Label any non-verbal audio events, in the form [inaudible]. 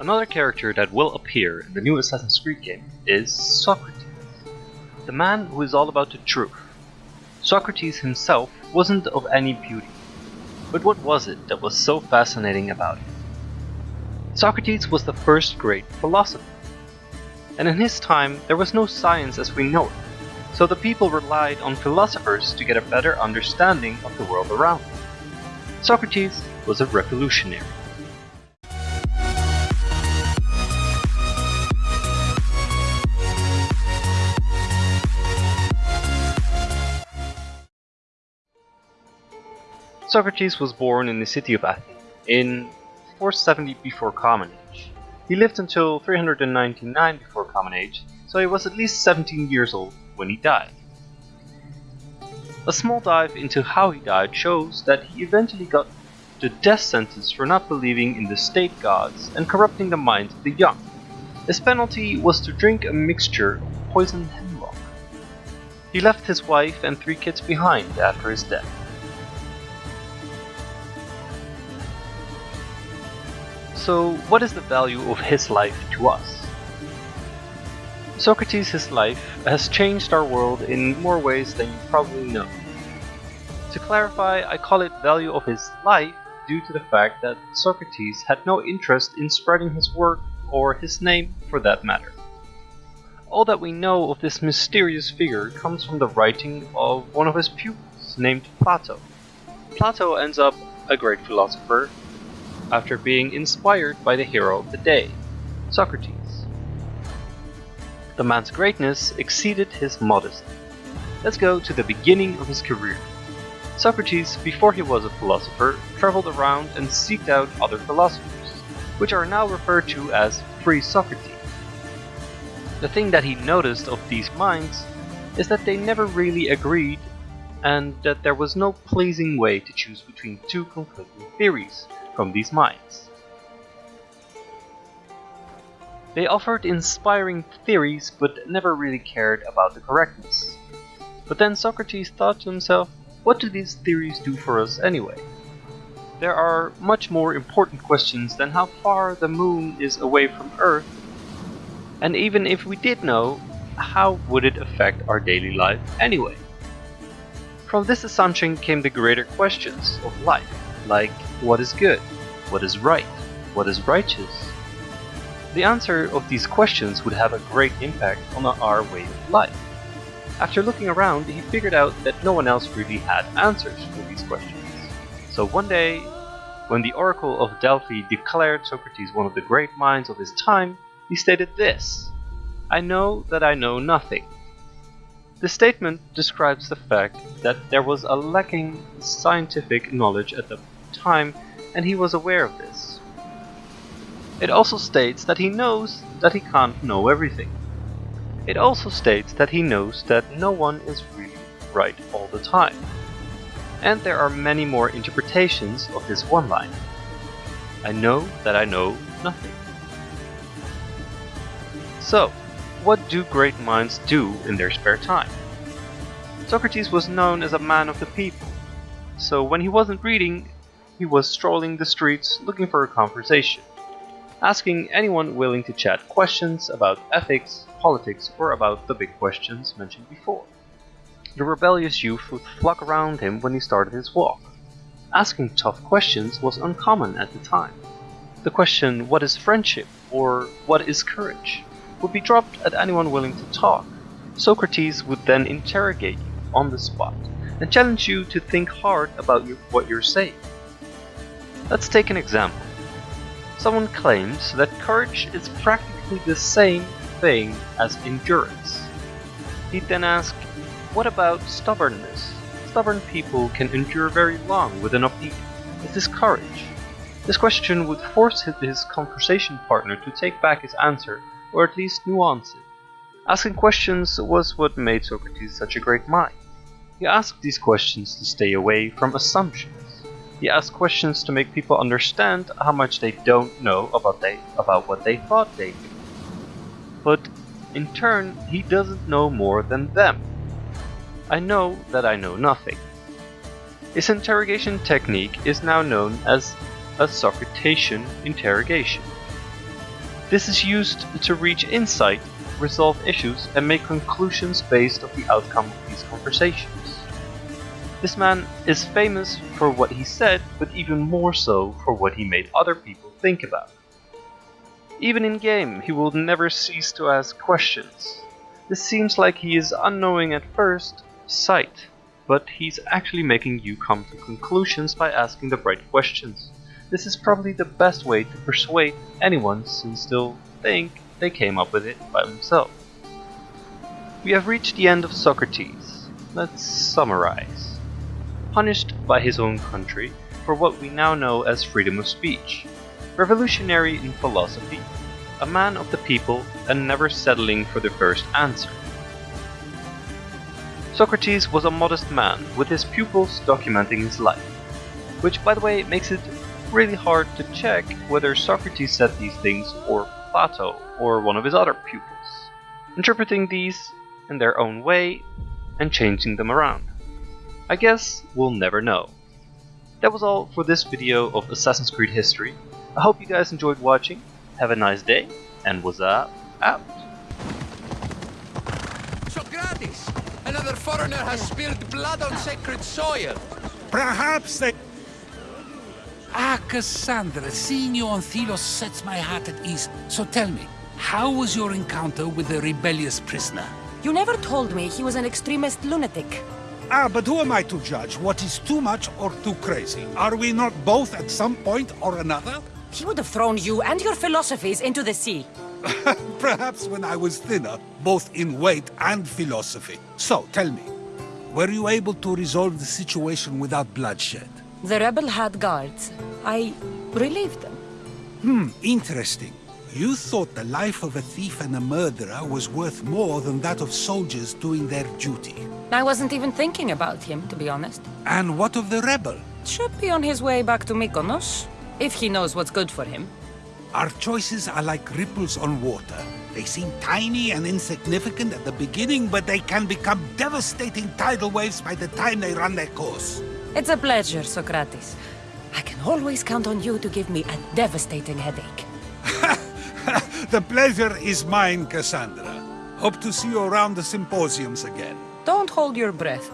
Another character that will appear in the new Assassin's Creed game is Socrates, the man who is all about the truth. Socrates himself wasn't of any beauty, but what was it that was so fascinating about him? Socrates was the first great philosopher, and in his time there was no science as we know it, so the people relied on philosophers to get a better understanding of the world around them. Socrates was a revolutionary. Socrates was born in the city of Athens in 470 before Common Age. He lived until 399 before Common Age, so he was at least 17 years old when he died. A small dive into how he died shows that he eventually got the death sentence for not believing in the state gods and corrupting the minds of the young. His penalty was to drink a mixture of poisoned hemlock. He left his wife and three kids behind after his death. So, what is the value of his life to us? Socrates' his life has changed our world in more ways than you probably know. To clarify, I call it value of his life due to the fact that Socrates had no interest in spreading his work or his name for that matter. All that we know of this mysterious figure comes from the writing of one of his pupils named Plato. Plato ends up a great philosopher after being inspired by the hero of the day, Socrates. The man's greatness exceeded his modesty. Let's go to the beginning of his career. Socrates, before he was a philosopher, traveled around and seeked out other philosophers, which are now referred to as pre-Socratics. The thing that he noticed of these minds is that they never really agreed and that there was no pleasing way to choose between two conflicting theories from these minds. They offered inspiring theories but never really cared about the correctness. But then Socrates thought to himself, what do these theories do for us anyway? There are much more important questions than how far the moon is away from Earth, and even if we did know, how would it affect our daily life anyway? From this assumption came the greater questions of life, like what is good, what is right, what is righteous. The answer of these questions would have a great impact on our way of life. After looking around, he figured out that no one else really had answers for these questions. So one day, when the Oracle of Delphi declared Socrates one of the great minds of his time, he stated this I know that I know nothing. The statement describes the fact that there was a lacking scientific knowledge at the time and he was aware of this. It also states that he knows that he can't know everything. It also states that he knows that no one is really right all the time. And there are many more interpretations of this one line. I know that I know nothing. So, what do great minds do in their spare time? Socrates was known as a man of the people, so when he wasn't reading, he was strolling the streets looking for a conversation, asking anyone willing to chat questions about ethics, politics, or about the big questions mentioned before. The rebellious youth would flock around him when he started his walk. Asking tough questions was uncommon at the time. The question, what is friendship, or what is courage, would be dropped at anyone willing to talk. Socrates would then interrogate you on the spot and challenge you to think hard about what you're saying. Let's take an example. Someone claims that courage is practically the same thing as endurance. He'd then ask, what about stubbornness? Stubborn people can endure very long with enough eating. Is this courage? This question would force his conversation partner to take back his answer, or at least nuance it. Asking questions was what made Socrates such a great mind. He asked these questions to stay away from assumptions. He asks questions to make people understand how much they don't know about they about what they thought they knew. But in turn, he doesn't know more than them. I know that I know nothing. His interrogation technique is now known as a Socratician interrogation. This is used to reach insight, resolve issues, and make conclusions based on the outcome of these conversations. This man is famous for what he said, but even more so for what he made other people think about. Even in game, he will never cease to ask questions. This seems like he is unknowing at first sight, but he's actually making you come to conclusions by asking the right questions. This is probably the best way to persuade anyone since still think they came up with it by themselves. We have reached the end of Socrates. Let's summarize. Punished by his own country for what we now know as freedom of speech. Revolutionary in philosophy, a man of the people and never settling for the first answer. Socrates was a modest man with his pupils documenting his life, which by the way makes it really hard to check whether Socrates said these things or Plato or one of his other pupils, interpreting these in their own way and changing them around. I guess we'll never know. That was all for this video of Assassin's Creed history. I hope you guys enjoyed watching. Have a nice day, and was up out. Socrates! Another foreigner has spilled blood on sacred soil! Perhaps they... Ah, Kassandra, seeing you on Thelos sets my heart at ease. So tell me, how was your encounter with the rebellious prisoner? You never told me he was an extremist lunatic. Ah, but who am I to judge what is too much or too crazy? Are we not both at some point or another? He would have thrown you and your philosophies into the sea. [laughs] Perhaps when I was thinner, both in weight and philosophy. So, tell me, were you able to resolve the situation without bloodshed? The rebel had guards. I relieved them. Hmm, interesting. You thought the life of a thief and a murderer was worth more than that of soldiers doing their duty. I wasn't even thinking about him, to be honest. And what of the rebel? Should be on his way back to Mykonos, if he knows what's good for him. Our choices are like ripples on water. They seem tiny and insignificant at the beginning, but they can become devastating tidal waves by the time they run their course. It's a pleasure, Socrates. I can always count on you to give me a devastating headache. The pleasure is mine, Kassandra. Hope to see you around the symposiums again. Don't hold your breath.